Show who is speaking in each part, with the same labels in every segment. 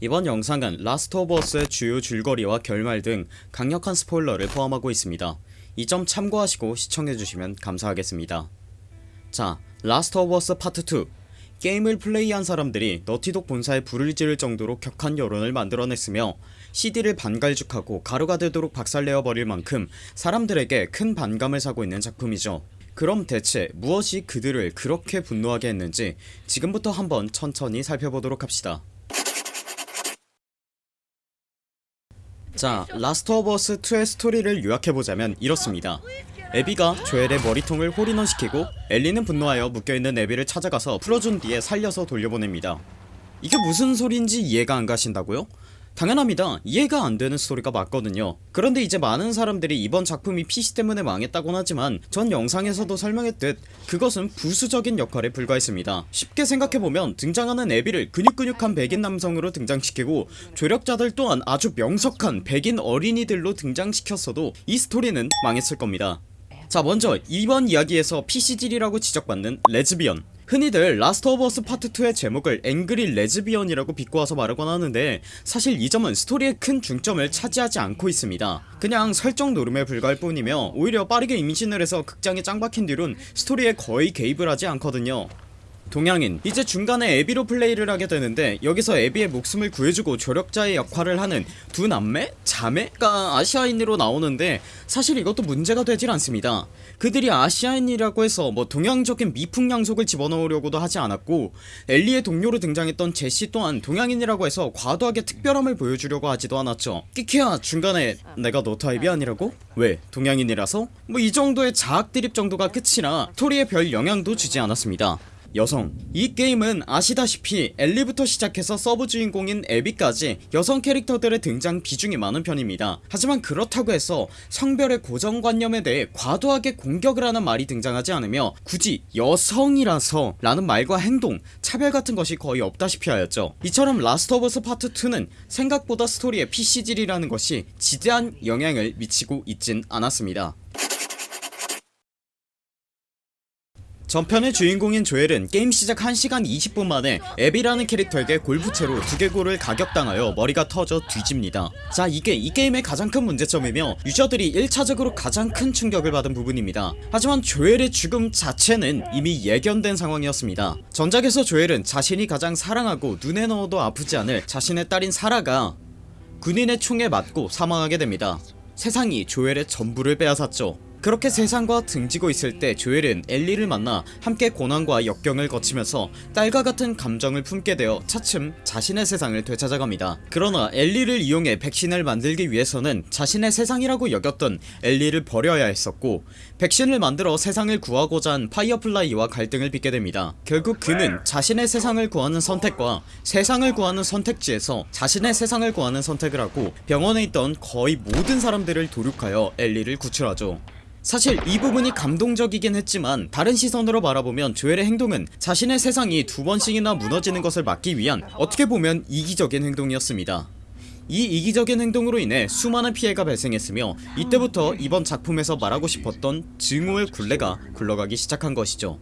Speaker 1: 이번 영상은 라스트 오브 어스의 주요 줄거리와 결말 등 강력한 스포일러를 포함하고 있습니다. 이 점 참고하시고 시청해주시면 감사하겠습니다. 자 라스트 오브 어스 파트 2 게임을 플레이한 사람들이 너티독 본사에 불을 지를 정도로 격한 여론을 만들어냈으며 CD를 반갈죽하고 가루가 되도록 박살내어 버릴 만큼 사람들에게 큰 반감을 사고 있는 작품이죠. 그럼 대체 무엇이 그들을 그렇게 분노하게 했는지 지금부터 한번 천천히 살펴보도록 합시다 자 라스트 오브 어스 2의 스토리를 요약해보자면 이렇습니다 에비가 조엘의 머리통을 홀인원시키고 엘리는 분노하여 묶여있는 에비를 찾아가서 풀어준 뒤에 살려서 돌려보냅니다 이게 무슨 소린지 이해가 안 가신다고요? 당연합니다. 이해가 안되는 스토리가 맞거든요. 그런데 이제 많은 사람들이 이번 작품이 PC 때문에 망했다곤 하지만 전 영상에서도 설명했듯 그것은 부수적인 역할에 불과했습니다. 쉽게 생각해보면 등장하는 에비를 근육근육한 백인 남성으로 등장시키고 조력자들 또한 아주 명석한 백인 어린이들로 등장시켰어도 이 스토리는 망했을 겁니다. 자 먼저 이번 이야기에서 PC질이라고 지적받는 레즈비언 흔히들 라스트 오브 어스 파트 2의 제목을 Angry Lesbian이라고 비꼬아서 말하곤 하는데 사실 이 점은 스토리의 큰 중점을 차지하지 않고 있습니다. 그냥 설정 놀음에 불과할 뿐이며 오히려 빠르게 임신을 해서 극장에 짱 박힌 뒤론 스토리에 거의 개입을 하지 않거든요 동양인 이제 중간에 에비로 플레이를 하게 되는데 여기서 에비의 목숨을 구해주고 조력자의 역할을 하는 두 남매? 자매가 아시아인으로 나오는데 사실 이것도 문제가 되질 않습니다 그들이 아시아인이라고 해서 뭐 동양적인 미풍 양속을 집어넣으려고도 하지 않았고 엘리의 동료로 등장했던 제시 또한 동양인이라고 해서 과도하게 특별함을 보여주려고 하지도 않았죠 끼키야 중간에 내가 너 타입이 아니라고? 왜 동양인이라서? 뭐 이 정도의 자학 드립 정도가 끝이라 스토리에 별 영향도 주지 않았습니다 여성. 이 게임은 아시다시피 엘리부터 시작해서 서브 주인공인 에비까지 여성 캐릭터들의 등장 비중이 많은 편입니다. 하지만 그렇다고 해서 성별의 고정관념에 대해 과도하게 공격을 하는 말이 등장하지 않으며 굳이 여성이라서 라는 말과 행동 차별 같은 것이 거의 없다시피 하였죠. 이처럼 라스트 오브 어스 파트 2는 생각보다 스토리에 PC질이라는 것이 지대한 영향을 미치고 있진 않았습니다 전편의 주인공인 조엘은 게임 시작 1시간 20분 만에 에비라는 캐릭터에게 골프채로 두개골을 가격당하여 머리가 터져 뒤집니다. 자 이게 이 게임의 가장 큰 문제점이며 유저들이 1차적으로 가장 큰 충격을 받은 부분입니다. 하지만 조엘의 죽음 자체는 이미 예견된 상황이었습니다. 전작에서 조엘은 자신이 가장 사랑하고 눈에 넣어도 아프지 않을 자신의 딸인 사라가 군인의 총에 맞고 사망하게 됩니다. 세상이 조엘의 전부를 빼앗았죠 그렇게 세상과 등지고 있을 때 조엘은 엘리를 만나 함께 고난과 역경을 거치면서 딸과 같은 감정을 품게 되어 차츰 자신의 세상을 되찾아갑니다. 그러나 엘리를 이용해 백신을 만들기 위해서는 자신의 세상이라고 여겼던 엘리를 버려야 했었고 백신을 만들어 세상을 구하고자 한 파이어플라이와 갈등을 빚게 됩니다. 결국 그는 자신의 세상을 구하는 선택과 세상을 구하는 선택지에서 자신의 세상을 구하는 선택을 하고 병원에 있던 거의 모든 사람들을 도륙하여 엘리를 구출하죠 사실 이 부분이 감동적이긴 했지만 다른 시선으로 바라보면 조엘의 행동은 자신의 세상이 두 번씩이나 무너지는 것을 막기 위한 어떻게 보면 이기적인 행동이었습니다. 이 이기적인 행동으로 인해 수많은 피해가 발생했으며 이때부터 이번 작품에서 말하고 싶었던 증오의 굴레가 굴러가기 시작한 것이죠.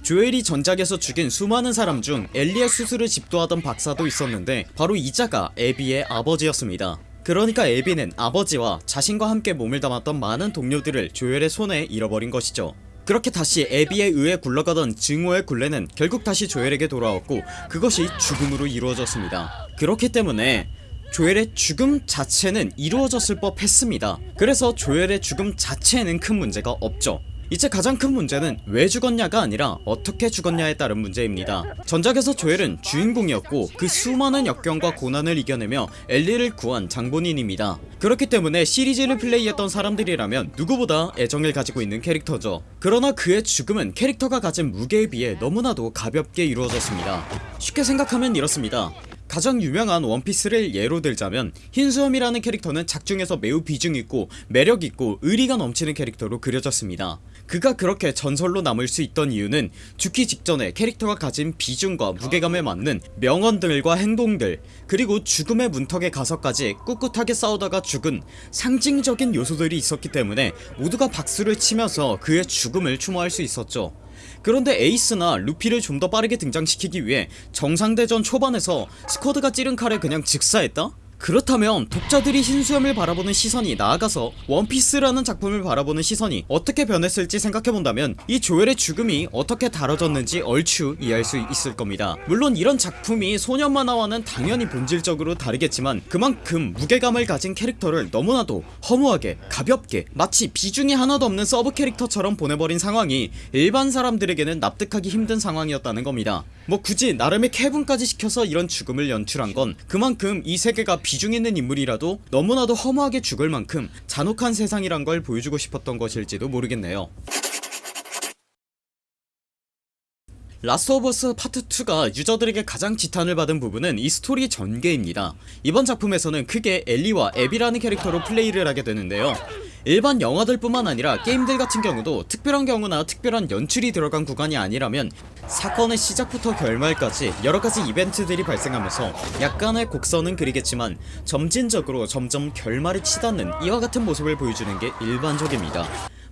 Speaker 1: 조엘이 전작에서 죽인 수많은 사람 중 엘리의 수술을 집도하던 박사도 있었는데 바로 이자가 에비의 아버지였습니다 그러니까 에비는 아버지와 자신과 함께 몸을 담았던 많은 동료들을 조엘의 손에 잃어버린 것이죠. 그렇게 다시 에비에 의해 굴러가던 증오의 굴레는 결국 다시 조엘에게 돌아왔고 그것이 죽음으로 이루어졌습니다. 그렇기 때문에 조엘의 죽음 자체는 이루어졌을 법 했습니다. 그래서 조엘의 죽음 자체에는 큰 문제가 없죠 이제 가장 큰 문제는 왜 죽었냐가 아니라 어떻게 죽었냐에 따른 문제입니다. 전작에서 조엘은 주인공이었고 그 수많은 역경과 고난을 이겨내며 엘리를 구한 장본인입니다. 그렇기 때문에 시리즈를 플레이했던 사람들이라면 누구보다 애정을 가지고 있는 캐릭터죠. 그러나 그의 죽음은 캐릭터가 가진 무게에 비해 너무나도 가볍게 이루어졌습니다. 쉽게 생각하면 이렇습니다 가장 유명한 원피스를 예로 들자면 흰수염이라는 캐릭터는 작중에서 매우 비중있고 매력있고 의리가 넘치는 캐릭터로 그려졌습니다. 그가 그렇게 전설로 남을 수 있던 이유는 죽기 직전에 캐릭터가 가진 비중과 무게감에 맞는 명언들과 행동들 그리고 죽음의 문턱에 가서까지 꿋꿋하게 싸우다가 죽은 상징적인 요소들이 있었기 때문에 모두가 박수를 치면서 그의 죽음을 추모할 수 있었죠 그런데 에이스나 루피를 좀 더 빠르게 등장시키기 위해 정상대전 초반에서 스쿼드가 찌른 칼에 그냥 즉사했다? 그렇다면 독자들이 흰수염을 바라보는 시선이 나아가서 원피스라는 작품을 바라보는 시선이 어떻게 변했을지 생각해본다면 이 조엘의 죽음이 어떻게 다뤄졌는지 얼추 이해할 수 있을 겁니다. 물론 이런 작품이 소년 만화와는 당연히 본질적으로 다르겠지만 그만큼 무게감을 가진 캐릭터를 너무나도 허무하게 가볍게 마치 비중이 하나도 없는 sub 캐릭터처럼 보내버린 상황이 일반 사람들에게는 납득하기 힘든 상황이었다는 겁니다. 뭐 굳이 나름의 캐붕까지 시켜서 이런 죽음을 연출한 건 그만큼 이 세계가 비중 있는 인물이라도 너무나도 허무하게 죽을 만큼 잔혹한 세상이란 걸 보여주고 싶었던 것일지도 모르겠네요. Last of Us Part 2가 유저들에게 가장 지탄을 받은 부분은 이 스토리 전개입니다. 이번 작품에서는 크게 엘리와 에비라는 캐릭터로 플레이를 하게 되는데요 일반 영화들 뿐만 아니라 게임들 같은 경우도 특별한 경우나 특별한 연출이 들어간 구간이 아니라면 사건의 시작부터 결말까지 여러가지 이벤트들이 발생하면서 약간의 곡선은 그리겠지만 점진적으로 점점 결말이 치닫는 이와 같은 모습을 보여주는 게 일반적입니다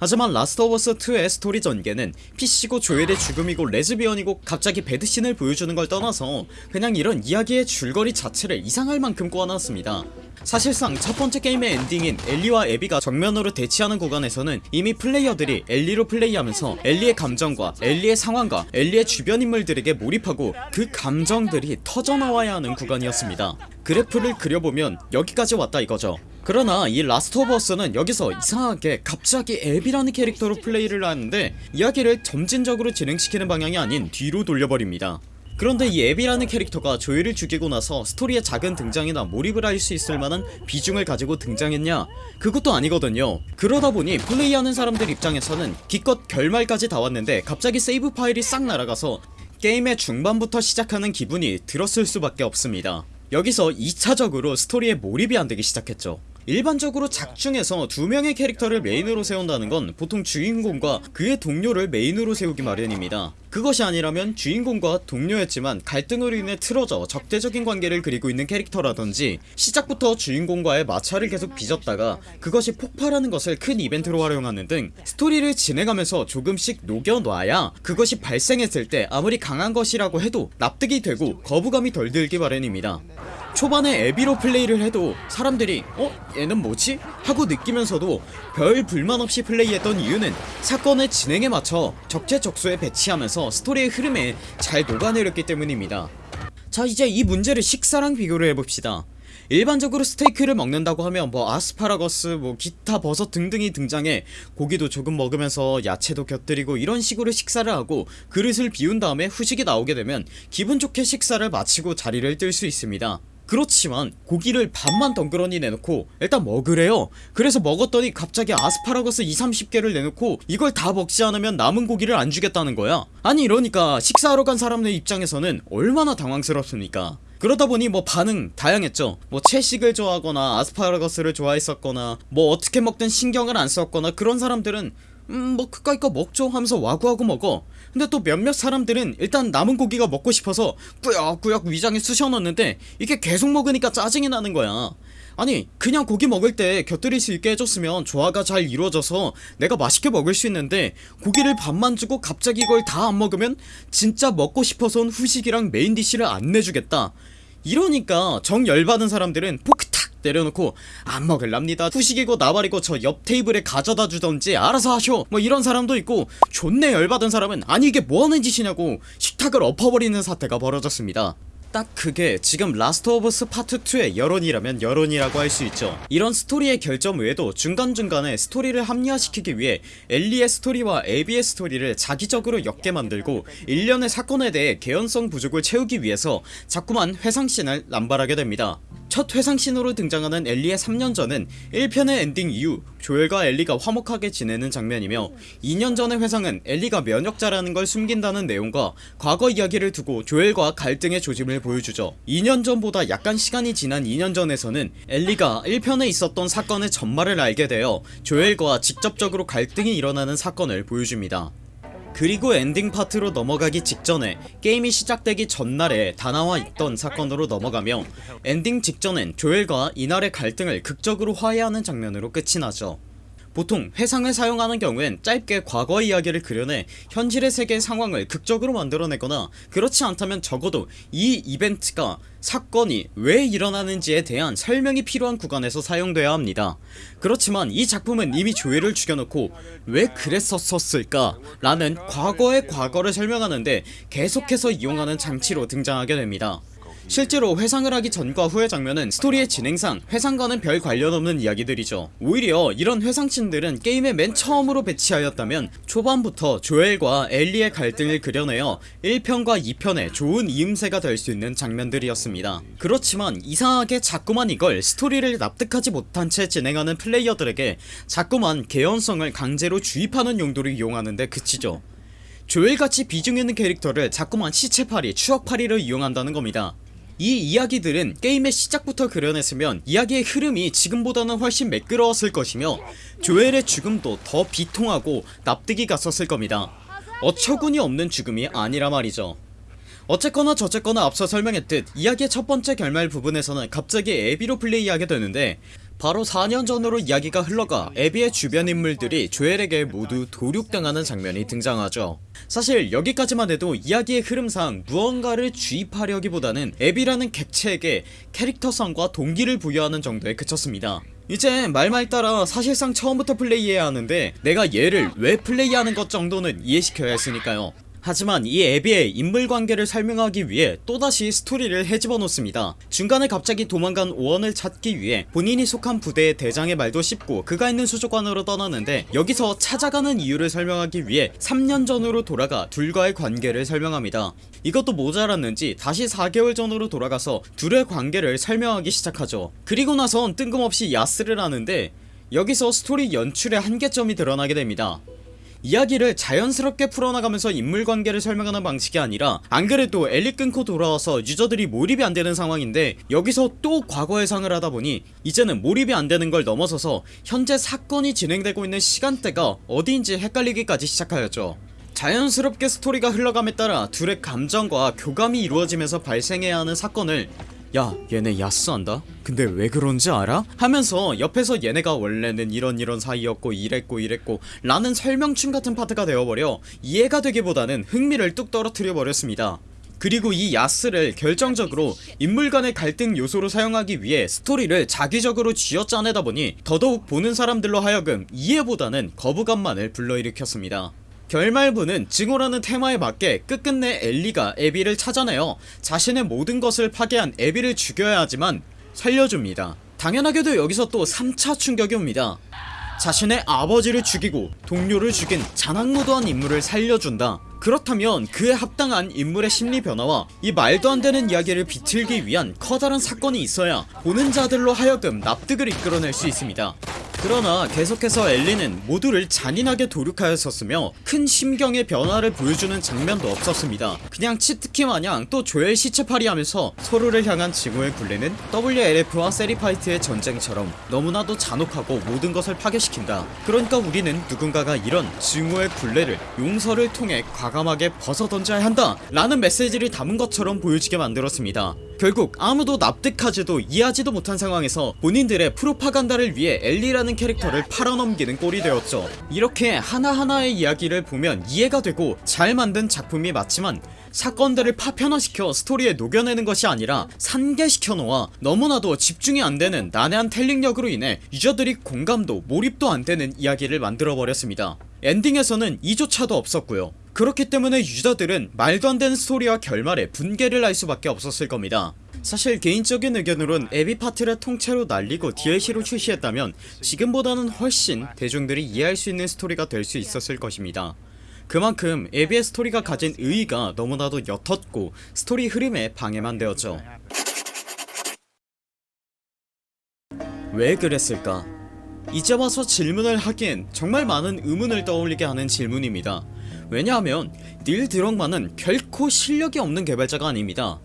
Speaker 1: 하지만 Last of Us 2의 스토리 전개는 PC고 조엘의 죽음이고 레즈비언이고 갑자기 베드신을 보여주는 걸 떠나서 그냥 이런 이야기의 줄거리 자체를 이상할 만큼 꼬아놨습니다. 사실상 첫번째 게임의 엔딩인 엘리와 에비가 정면으로 대치하는 구간에서는 이미 플레이어들이 엘리로 플레이하면서 엘리의 감정과 엘리의 상황과 엘리의 주변 인물들에게 몰입하고 그 감정들이 터져나와야 하는 구간이었습니다. 그래프를 그려보면 여기까지 왔다 이거죠 그러나 이 Last of Us는 여기서 이상하게 갑자기 에비라는 캐릭터로 플레이를 하는데 이야기를 점진적으로 진행시키는 방향이 아닌 뒤로 돌려버립니다. 그런데 이 에비라는 캐릭터가 조엘을 죽이고 나서 스토리의 잦은 등장이나 몰입을 할 수 있을 만한 비중을 가지고 등장했냐? 그것도 아니거든요. 그러다보니 플레이하는 사람들 입장에서는 기껏 결말까지 다 왔는데 갑자기 save 파일이 싹 날아가서 게임의 중반부터 시작하는 기분이 들었을 수밖에 없습니다. 여기서 2차적으로 스토리에 몰입이 안되기 시작했죠 일반적으로 작중에서 두 명의 캐릭터를 main으로 세운다는 건 보통 주인공과 그의 동료를 main으로 세우기 마련입니다. 그것이 아니라면 주인공과 동료였지만 갈등으로 인해 틀어져 적대적인 관계를 그리고 있는 캐릭터라든지 시작부터 주인공과의 마찰을 계속 빚었다가 그것이 폭발하는 것을 큰 이벤트로 활용하는 등 스토리를 진행하면서 조금씩 녹여놔야 그것이 발생했을 때 아무리 강한 것이라고 해도 납득이 되고 거부감이 덜 들기 마련입니다 초반에 에비로 플레이를 해도 사람들이 어? 얘는 뭐지? 하고 느끼면서도 별 불만 없이 플레이했던 이유는 사건의 진행에 맞춰 적재적소에 배치하면서 스토리의 흐름에 잘 녹아내렸기 때문입니다 자 이제 이 문제를 식사랑 비교를 해봅시다 일반적으로 스테이크를 먹는다고 하면 뭐 아스파라거스 뭐 기타 버섯 등등이 등장해 고기도 조금 먹으면서 야채도 곁들이고 이런 식으로 식사를 하고 그릇을 비운 다음에 후식이 나오게 되면 기분 좋게 식사를 마치고 자리를 뜰 수 있습니다 그렇지만 고기를 반만 덩그러니 내놓고 일단 먹으래요. 그래서 먹었더니 갑자기 아스파라거스 2, 30개를 내놓고 이걸 다 먹지 않으면 남은 고기를 안 주겠다는 거야. 아니 이러니까 식사하러 간 사람들 입장에서는 얼마나 당황스럽습니까? 그러다보니 뭐 반응 다양했죠. 뭐 채식을 좋아하거나 아스파라거스를 좋아했었거나 뭐 어떻게 먹든 신경을 안 썼거나 그런 사람들은 음 뭐 그까이 거 먹죠. 하면서 와구와구 먹어 근데 또 몇몇 사람들은 일단 남은 고기가 먹고 싶어서 꾸역꾸역 위장에 쑤셔넣는데 이게 계속 먹으니까 짜증이 나는 거야. 아니 그냥 고기 먹을 때 곁들일 수 있게 해줬으면 조화가 잘 이루어져서 내가 맛있게 먹을 수 있는데 고기를 반만 주고 갑자기 이걸 다 안 먹으면 진짜 먹고 싶었던 후식이랑 main dish를 안 내주겠다. 이러니까 정 열받은 사람들은 포크 탁 내려놓고 안 먹을랍니다. 후식이고 나발이고 저 옆 테이블에 가져다 주던지 알아서 하쇼. 뭐 이런 사람도 있고 존내 열받은 사람은 아니 이게 뭐하는 짓이냐고 식탁을 엎어버리는 사태가 벌어졌습니다 딱 그게 지금 Last of Us Part 2의 여론이라면 여론이라고 할 수 있죠. 이런 스토리의 결점 외에도 중간중간에 스토리를 합리화시키기 위해 엘리의 스토리와 에비의 스토리를 작위적으로 엮게 만들고 일련의 사건에 대해 개연성 부족을 채우기 위해서 자꾸만 회상씬을 남발하게 됩니다. 첫 회상씬으로 등장하는 엘리의 3년 전은 1편의 엔딩 이후 조엘과 엘리가 화목하게 지내는 장면이며 2년 전의 회상은 엘리가 면역자라는 걸 숨긴다는 내용과 과거 이야기를 두고 조엘과 갈등의 조짐을 보여주죠. 2년 전보다 약간 시간이 지난 2년 전에서는 엘리가 1편에 있었던 사건의 전말을 알게 되어 조엘과 직접적으로 갈등이 일어나는 사건을 보여줍니다. 그리고 엔딩 파트로 넘어가기 직전에 게임이 시작되기 전날에 디나와 있던 사건으로 넘어가며 엔딩 직전엔 조엘과 이날의 갈등을 극적으로 화해하는 장면으로 끝이 나죠 보통 회상을 사용하는 경우엔 짧게 과거 이야기를 그려내 현실의 세계의 상황을 극적으로 만들어내거나 그렇지 않다면 적어도 이 이벤트가 사건이 왜 일어나는지에 대한 설명이 필요한 구간에서 사용돼야 합니다. 그렇지만 이 작품은 이미 조엘을 죽여놓고 왜 그랬었을까? 라는 과거의 과거를 설명하는데 계속해서 이용하는 장치로 등장하게 됩니다 실제로 회상을 하기 전과 후의 장면은 스토리의 진행상 회상과는 별 관련 없는 이야기들이죠. 오히려 이런 회상씬들은 게임의 맨 처음으로 배치하였다면 초반부터 조엘과 엘리의 갈등을 그려내어 1편과 2편에 좋은 이음새가 될 수 있는 장면들이었습니다. 그렇지만 이상하게 자꾸만 이걸 스토리를 납득하지 못한 채 진행하는 플레이어들에게 자꾸만 개연성을 강제로 주입하는 용도로 이용하는데 그치죠. 조엘같이 비중 있는 캐릭터를 자꾸만 시체팔이 추억팔이로 이용한다는 겁니다 이 이야기들은 게임의 시작부터 그려냈으면 이야기의 흐름이 지금보다는 훨씬 매끄러웠을 것이며 조엘의 죽음도 더 비통하고 납득이 갔었을 겁니다. 어처구니 없는 죽음이 아니라 말이죠. 어쨌거나 저쨌거나 앞서 설명했듯 이야기의 첫 번째 결말 부분에서는 갑자기 에비로 플레이하게 되는데 바로 4년 전으로 이야기가 흘러가 에비의 주변 인물들이 조엘에게 모두 도륙당하는 장면이 등장하죠. 사실 여기까지만 해도 이야기의 흐름상 무언가를 주입하려기보다는 에비라는 객체에게 캐릭터성과 동기를 부여하는 정도에 그쳤습니다. 이제 말말 따라 사실상 처음부터 플레이해야 하는데 내가 얘를 왜 플레이하는 것 정도는 이해시켜야 했으니까요 하지만 이 에비의 인물관계를 설명하기 위해 또다시 스토리를 헤집어 놓습니다. 중간에 갑자기 도망간 오원을 찾기 위해 본인이 속한 부대의 대장의 말도 씹고 그가 있는 수족관으로 떠나는데 여기서 찾아가는 이유를 설명하기 위해 3년 전으로 돌아가 둘과의 관계를 설명합니다. 이것도 모자랐는지 다시 4개월 전으로 돌아가서 둘의 관계를 설명하기 시작하죠. 그리고 나선 뜬금없이 야스를 하는데 여기서 스토리 연출의 한계점이 드러나게 됩니다 이야기를 자연스럽게 풀어나가면서 인물관계를 설명하는 방식이 아니라 안그래도 엘리 끊고 돌아와서 유저들이 몰입이 안되는 상황인데 여기서 또 과거 회상을 하다보니 이제는 몰입이 안되는 걸 넘어서서 현재 사건이 진행되고 있는 시간대가 어디인지 헷갈리기까지 시작하였죠. 자연스럽게 스토리가 흘러감에 따라 둘의 감정과 교감이 이루어지면서 발생해야 하는 사건을 야 얘네 야스한다? 근데 왜 그런지 알아? 하면서 옆에서 얘네가 원래는 이런 이런 사이였고 이랬고 이랬고 라는 설명충 같은 파트가 되어버려 이해가 되기보다는 흥미를 뚝 떨어뜨려 버렸습니다 그리고 이 야스를 결정적으로 인물 간의 갈등 요소로 사용하기 위해 스토리를 자기적으로 쥐어짜내다 보니 더더욱 보는 사람들로 하여금 이해보다는 거부감만을 불러일으켰습니다 결말부는 증오라는 테마에 맞게 끝끝내 엘리가 에비를 찾아내어 자신의 모든 것을 파괴한 에비를 죽여야 하지만 살려줍니다. 당연하게도 여기서 또 3차 충격이 옵니다. 자신의 아버지를 죽이고 동료를 죽인 자난무도한 인물을 살려준다. 그렇다면 그에 합당한 인물의 심리 변화와 이 말도 안되는 이야기를 비틀기 위한 커다란 사건이 있어야 보는 자들로 하여금 납득을 이끌어낼 수 있습니다 그러나 계속해서 엘리는 모두를 잔인하게 도륙하였었으며 큰 심경의 변화를 보여주는 장면도 없었습니다. 그냥 치트키 마냥 또 조엘 시체팔이 하면서 서로를 향한 증오의 굴레는 WLF와 세리파이트의 전쟁처럼 너무나도 잔혹하고 모든 것을 파괴시킨다. 그러니까 우리는 누군가가 이런 증오의 굴레를 용서를 통해 과감하게 벗어던져야 한다 라는 메시지를 담은 것처럼 보여지게 만들었습니다. 결국 아무도 납득하지도 이해하지도 못한 상황에서 본인들의 프로파간다를 위해 엘리라는 캐릭터를 팔아넘기는 꼴이 되었죠. 이렇게 하나하나의 이야기를 보면 이해가 되고 잘 만든 작품이 맞지만 사건들을 파편화시켜 스토리에 녹여내는 것이 아니라 산개시켜 놓아 너무나도 집중이 안되는 난해한 telling력으로 인해 유저들이 공감도 몰입도 안되는 이야기를 만들어버렸습니다. 엔딩에서는 이조차도 없었고요. 그렇기 때문에 유저들은 말도 안되는 스토리와 결말에 분개를 할 수밖에 없었을 겁니다 사실 개인적인 의견으론 에비 파트를 통째로 날리고 DLC로 출시했다면 지금보다는 훨씬 대중들이 이해할 수 있는 스토리가 될 수 있었을 것입니다. 그만큼 에비의 스토리가 가진 의의가 너무나도 옅었고 스토리 흐름에 방해만 되었죠. 왜 그랬을까? 이제 와서 질문을 하기엔 정말 많은 의문을 떠올리게 하는 질문입니다. 왜냐하면 닐 드럭만은 결코 실력이 없는 개발자가 아닙니다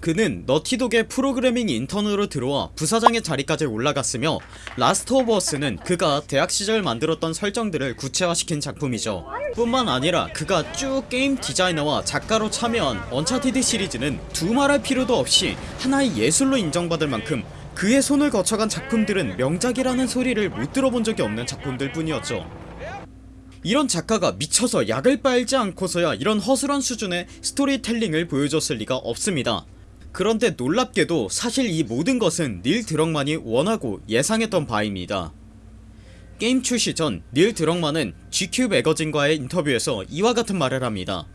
Speaker 1: 그는 Naughty Dog의 프로그래밍 인턴으로 들어와 부사장의 자리까지 올라갔으며 Last of Us는 그가 대학 시절 만들었던 설정들을 구체화시킨 작품이죠. 뿐만 아니라 그가 쭉 게임 디자이너와 작가로 참여한 언차티드 시리즈는 두말할 필요도 없이 하나의 예술로 인정받을 만큼 그의 손을 거쳐간 작품들은 명작이라는 소리를 못 들어본 적이 없는 작품들 뿐이었죠. 이런 작가가 미쳐서 약을 빨지 않고서야 이런 허술한 수준의 스토리텔링을 보여줬을 리가 없습니다 그런데 놀랍게도 사실 이 모든 것은 닐 드럭만이 원하고 예상했던 바입니다. 게임 출시 전 닐 드럭만은 GQ 매거진과의 인터뷰에서 이와 같은 말을 합니다.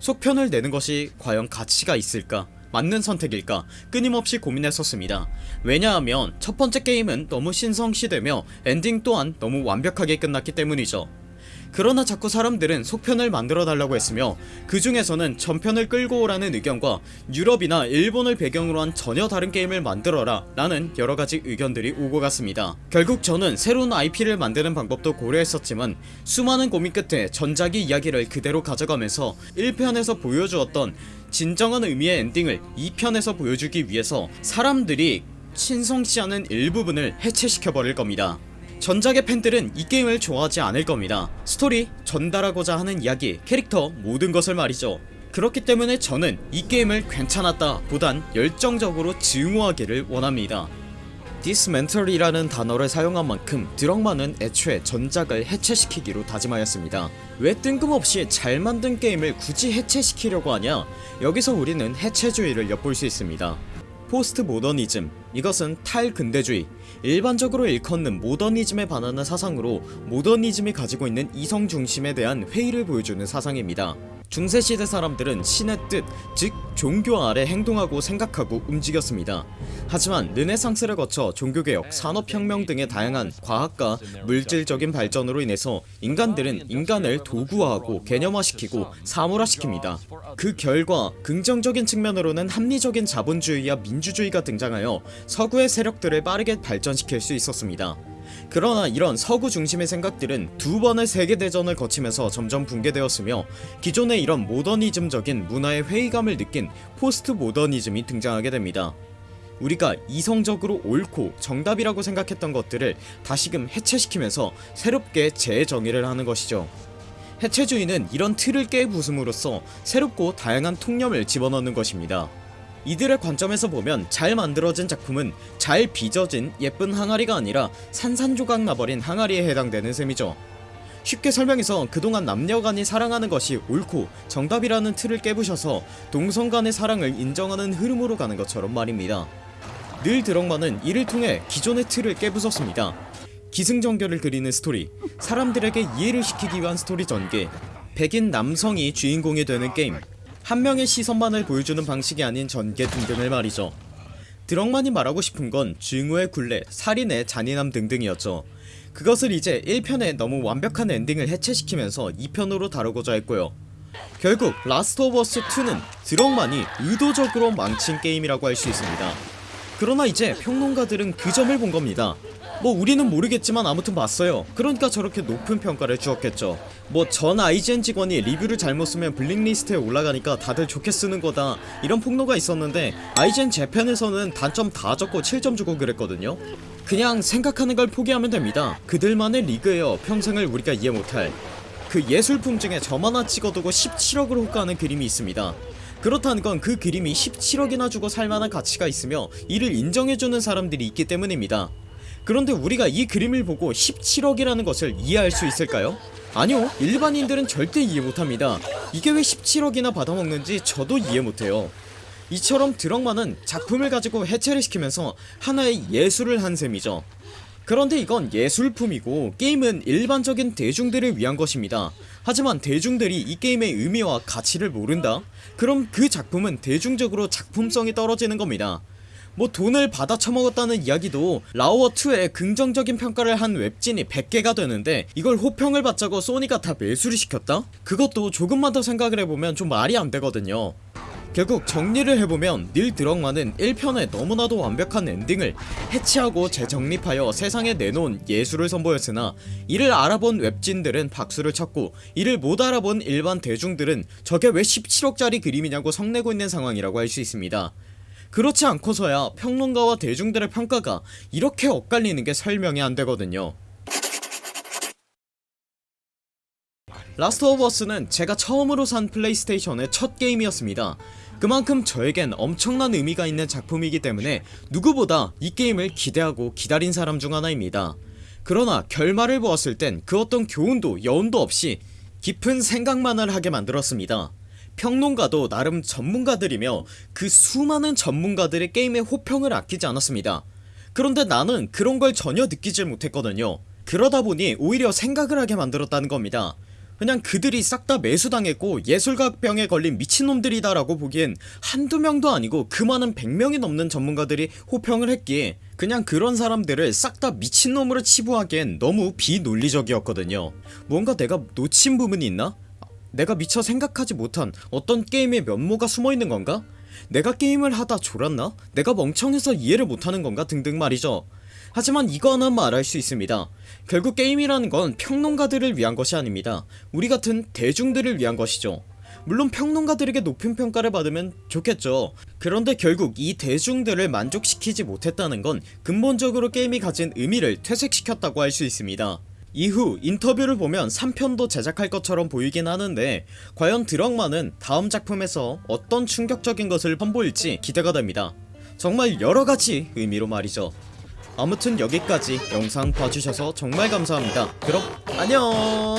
Speaker 1: 속편을 내는 것이 과연 가치가 있을까? 맞는 선택일까? 끊임없이 고민했었습니다. 왜냐하면 첫 번째 게임은 너무 신성시되며 엔딩 또한 너무 완벽하게 끝났기 때문이죠 그러나 자꾸 사람들은 속편을 만들어 달라고 했으며 그 중에서는 전편을 끌고 오라는 의견과 유럽이나 일본을 배경으로 한 전혀 다른 게임을 만들어라 라는 여러가지 의견들이 오고 갔습니다. 결국 저는 새로운 IP를 만드는 방법도 고려했었지만 수많은 고민 끝에 전작의 이야기를 그대로 가져가면서 1편에서 보여주었던 진정한 의미의 엔딩을 2편에서 보여주기 위해서 사람들이 않은 일부분을 해체시켜버릴 겁니다 전작의 팬들은 이 게임을 좋아하지 않을 겁니다. 스토리, 전달하고자 하는 이야기, 캐릭터 모든 것을 말이죠. 그렇기 때문에 저는 이 게임을 괜찮았다 보단 열정적으로 증오하기를 원합니다. dismantle이라는 단어를 사용한 만큼 드럭만은 애초에 전작을 해체시키기로 다짐하였습니다. 왜 뜬금없이 잘 만든 게임을 굳이 해체시키려고 하냐? 여기서 우리는 해체주의를 엿볼 수 있습니다. 포스트 모더니즘 이것은 탈근대주의 일반적으로 일컫는 모더니즘에 반하는 사상으로 모더니즘이 가지고 있는 이성 중심에 대한 회의를 보여주는 사상입니다 중세시대 사람들은 신의 뜻, 즉 종교 아래 행동하고 생각하고 움직였습니다. 하지만 르네상스를 거쳐 종교개혁, 산업혁명 등의 다양한 과학과 물질적인 발전으로 인해서 인간들은 인간을 도구화하고 개념화시키고 사물화시킵니다. 그 결과 긍정적인 측면으로는 합리적인 자본주의와 민주주의가 등장하여 서구의 세력들을 빠르게 발전시킬 수 있었습니다 그러나 이런 서구 중심의 생각들은 두 번의 세계대전을 거치면서 점점 붕괴되었으며 기존의 이런 모더니즘적인 문화의 회의감을 느낀 포스트 모더니즘이 등장하게 됩니다. 우리가 이성적으로 옳고 정답이라고 생각했던 것들을 다시금 해체시키면서 새롭게 재정의를 하는 것이죠. 해체주의는 이런 틀을 깨부숨으로써 새롭고 다양한 통념을 집어넣는 것입니다 이들의 관점에서 보면 잘 만들어진 작품은 잘 빚어진 예쁜 항아리가 아니라 산산조각 나버린 항아리에 해당되는 셈이죠. 쉽게 설명해서 그동안 남녀간이 사랑하는 것이 옳고 정답이라는 틀을 깨부셔서 동성간의 사랑을 인정하는 흐름으로 가는 것처럼 말입니다. 닐 드럭만은 이를 통해 기존의 틀을 깨부쉈습니다. 기승전결을 그리는 스토리 사람들에게 이해를 시키기 위한 스토리 전개 백인 남성이 주인공이 되는 게임 한 명의 시선만을 보여주는 방식이 아닌 전개 등등을 말이죠. 드럭만이 말하고 싶은 건 증오의 굴레, 살인의 잔인함 등등이었죠. 그것을 이제 1편에 너무 완벽한 엔딩을 해체시키면서 2편으로 다루고자 했고요. 결국 라스트 오브 어스 2는 드럭만이 의도적으로 망친 게임이라고 할 수 있습니다. 그러나 이제 평론가들은 그 점을 본 겁니다 뭐 우리는 모르겠지만 아무튼 봤어요. 그러니까 저렇게 높은 평가를 주었겠죠. 뭐 전 IGN 직원이 리뷰를 잘못 쓰면 블랙리스트에 올라가니까 다들 좋게 쓰는 거다. 이런 폭로가 있었는데 IGN 재팬에서는 단점 다 적고 7점 주고 그랬거든요. 그냥 생각하는 걸 포기하면 됩니다. 그들만의 리그에요. 평생을 우리가 이해 못할. 그 예술품 중에 점 하나 찍어두고 17억을 호가하는 그림이 있습니다. 그렇다는 건 그 그림이 17억이나 주고 살만한 가치가 있으며 이를 인정해주는 사람들이 있기 때문입니다 그런데 우리가 이 그림을 보고 17억이라는 것을 이해할 수 있을까요? 아니요 일반인들은 절대 이해 못합니다. 이게 왜 17억이나 받아먹는지 저도 이해 못해요. 이처럼 드럭만은 작품을 가지고 해체를 시키면서 하나의 예술을 한 셈이죠. 그런데 이건 예술품이고 게임은 일반적인 대중들을 위한 것입니다. 하지만 대중들이 이 게임의 의미와 가치를 모른다? 그럼 그 작품은 대중적으로 작품성이 떨어지는 겁니다 뭐 돈을 받아 처먹었다는 이야기도 라오어2에 긍정적인 평가를 한 웹진이 100개가 되는데 이걸 호평을 받자고 소니가 다 매수를 시켰다? 그것도 조금만 더 생각을 해보면 좀 말이 안 되거든요 결국 정리를 해보면 닐 드럭만은 1편에 너무나도 완벽한 엔딩을 해체하고 재정립하여 세상에 내놓은 예술을 선보였으나 이를 알아본 웹진들은 박수를 쳤고 이를 못 알아본 일반 대중들은 저게 왜 17억짜리 그림이냐고 성내고 있는 상황이라고 할 수 있습니다 그렇지 않고서야 평론가와 대중들의 평가가 이렇게 엇갈리는 게 설명이 안 되거든요. 라스트 오브 어스는 제가 처음으로 산 플레이스테이션의 첫 게임이었습니다. 그만큼 저에겐 엄청난 의미가 있는 작품이기 때문에 누구보다 이 게임을 기대하고 기다린 사람 중 하나입니다. 그러나 결말을 보았을 땐 그 어떤 교훈도 여운도 없이 깊은 생각만을 하게 만들었습니다 평론가도 나름 전문가들이며 그 수많은 전문가들의 게임의 호평을 아끼지 않았습니다. 그런데 나는 그런 걸 전혀 느끼질 못했거든요. 그러다 보니 오히려 생각을 하게 만들었다는 겁니다. 그냥 그들이 싹 다 매수당했고 예술가병에 걸린 미친놈들이다 라고 보기엔 한두 명도 아니고 그 많은 100명이 넘는 전문가들이 호평을 했기에 그냥 그런 사람들을 싹 다 미친놈으로 치부하기엔 너무 비논리적이었거든요. 뭔가 내가 놓친 부분이 있나? 내가 미처 생각하지 못한 어떤 게임의 면모가 숨어있는 건가? 내가 게임을 하다 졸았나? 내가 멍청해서 이해를 못하는 건가? 등등 말이죠. 하지만 이거 하나 말할 수 있습니다. 결국 게임이라는 건 평론가들을 위한 것이 아닙니다. 우리 같은 대중들을 위한 것이죠. 물론 평론가들에게 높은 평가를 받으면 좋겠죠. 그런데 결국 이 대중들을 만족시키지 못했다는 건 근본적으로 게임이 가진 의미를 퇴색시켰다고 할 수 있습니다 이후 인터뷰를 보면 3편도 제작할 것처럼 보이긴 하는데 과연 드럭만은 다음 작품에서 어떤 충격적인 것을 선보일지 기대가 됩니다. 정말 여러가지 의미로 말이죠. 아무튼 여기까지 영상 봐주셔서 정말 감사합니다. 그럼 안녕